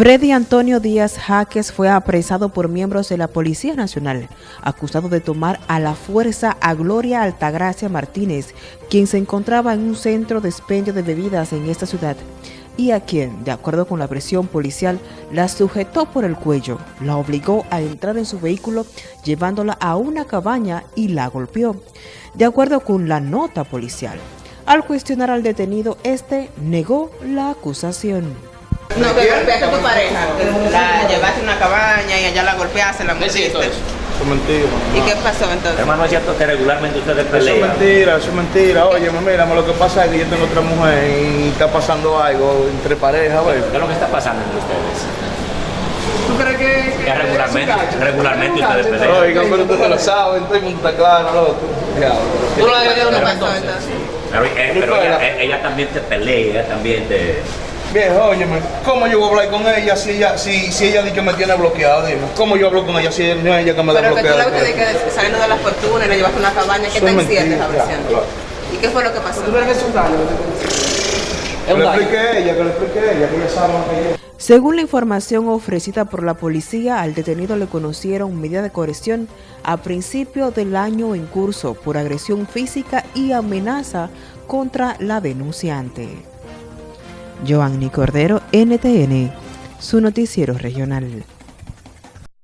Freddy Antonio Díaz Jaques fue apresado por miembros de la Policía Nacional, acusado de tomar a la fuerza a Gloria Altagracia Martínez, quien se encontraba en un centro de expendio de bebidas en esta ciudad, y a quien, de acuerdo con la presión policial, la sujetó por el cuello, la obligó a entrar en su vehículo llevándola a una cabaña y la golpeó, de acuerdo con la nota policial. Al cuestionar al detenido, este negó la acusación. No, que golpeaste a tu pareja, la llevaste a una cabaña y allá la golpeaste, la mordiste. Eso es mentira. ¿Y qué pasó entonces? Hermano, es cierto que regularmente ustedes Eso pelean. es mentira, eso es mentira. Oye, mira, lo que pasa es que yo tengo otra mujer y está pasando algo entre parejas, güey. ¿Qué es lo que está pasando entre ustedes? ¿Tú crees que, Que regularmente, regularmente ustedes pelean. Oiga, pero ustedes lo saben, todo el mundo está claro, loco. Diablo. ¿Tú lo ¿Qué pasó entonces? Pero, pero ella, eh, ella también te pelea, ella también te... Viejo, óyeme, ¿cómo yo voy a hablar con ella si ella, si, si ella dice que me tiene bloqueado? Dime, ¿cómo yo hablo con ella si no es ella que me da Pero que tú bloqueado? la viste de que saliendo de la fortuna y la llevaste a una cabaña, ¿qué es tan cierta es la versión? claro. ¿Y qué fue lo que pasó? Que le explique a ella, que le explique a ella, que ella sabe más que yo. Según la información ofrecida por la policía, al detenido le conocieron medida de coerción a principio del año en curso por agresión física y amenaza contra la denunciante. Joanny Cordero, NTN, su noticiero regional.